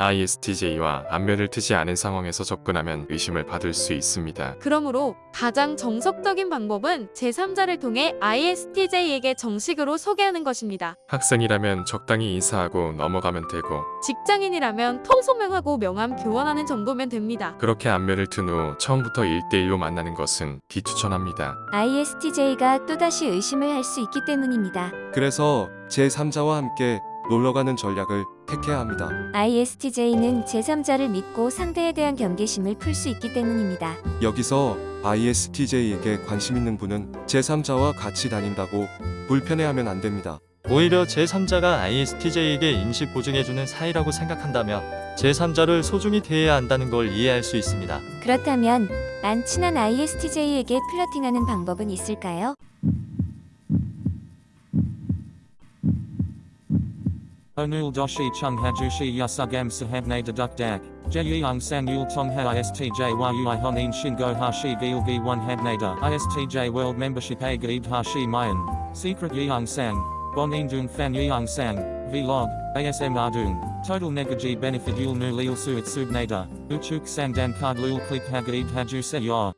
ISTJ와 안면을 트지 않은 상황에서 접근하면 의심을 받을 수 있습니다. 그러므로 가장 정석적인 방법은 제3자를 통해 ISTJ에게 정식으로 소개하는 것입니다. 학생이라면 적당히 인사하고 넘어가면 되고 직장인이라면 통소명하고 명함 교환하는 정도면 됩니다. 그렇게 안면을 튼 후 처음부터 1대1로 만나는 것은 비추천합니다. ISTJ가 또다시 의심을 할 수 있기 때문입니다. 그래서 제3자와 함께 놀러가는 전략을 택해야 합니다. ISTJ는 제3자를 믿고 상대에 대한 경계심을 풀 수 있기 때문입니다. 여기서 ISTJ에게 관심 있는 분은 제3자와 같이 다닌다고 불편해하면 안 됩니다. 오히려 제3자가 ISTJ에게 임시 보증해주는 사이라고 생각한다면 제3자를 소중히 대해야 한다는 걸 이해할 수 있습니다. 그렇다면 안 친한 ISTJ에게 플러팅하는 방법은 있을까요? Onul doshi chung hajushi yasugam sahabne deduk dak. Jeyung sang yul tong ha istj yui honin shingo hashi gilgi one habnada. Istj world membership a gaib hashi mayan. Secret yeung sang. Bon indung fan yeung sang. Vlog. ASM ardung. Total negaji benefit yul nu lil suit subnada. Uchuk sang dan card lul click ha gaib haju se yor.